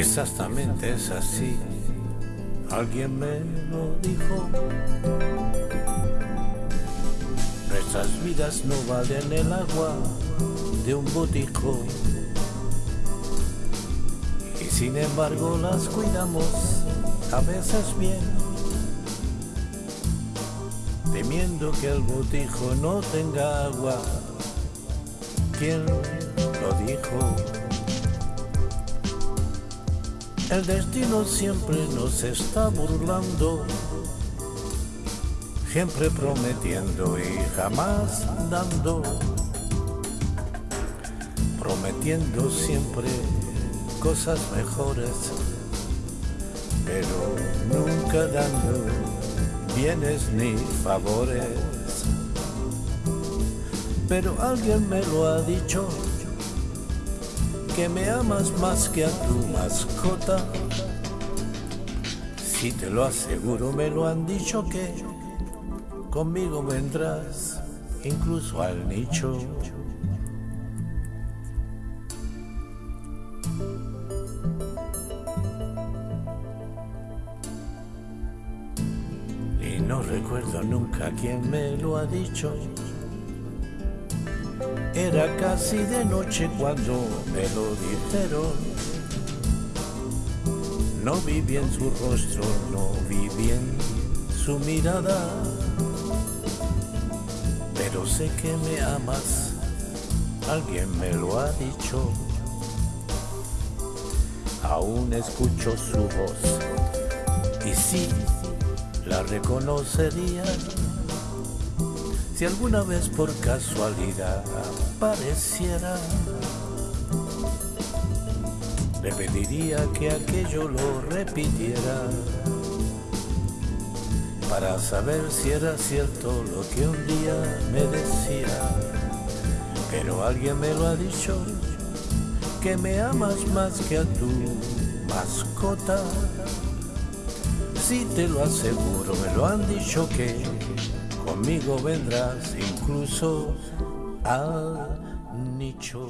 Exactamente es así, alguien me lo dijo. Nuestras vidas no valen el agua de un botijo. Y sin embargo las cuidamos a veces bien, temiendo que el botijo no tenga agua. ¿Quién lo dijo? El destino siempre nos está burlando, siempre prometiendo y jamás dando, prometiendo siempre cosas mejores, pero nunca dando bienes ni favores. Pero alguien me lo ha dicho que me amas más que a tu mascota. Si te lo aseguro, me lo han dicho que conmigo vendrás incluso al nicho. Y no recuerdo nunca quién me lo ha dicho. Era casi de noche cuando me lo dijeron. No vi bien su rostro, no vi bien su mirada. Pero sé que me amas, alguien me lo ha dicho. Aún escucho su voz y sí, la reconocería si alguna vez por casualidad apareciera, le pediría que aquello lo repitiera para saber si era cierto lo que un día me decía. Pero alguien me lo ha dicho, que me amas más que a tu mascota. Si te lo aseguro, me lo han dicho que conmigo vendrás incluso al nicho.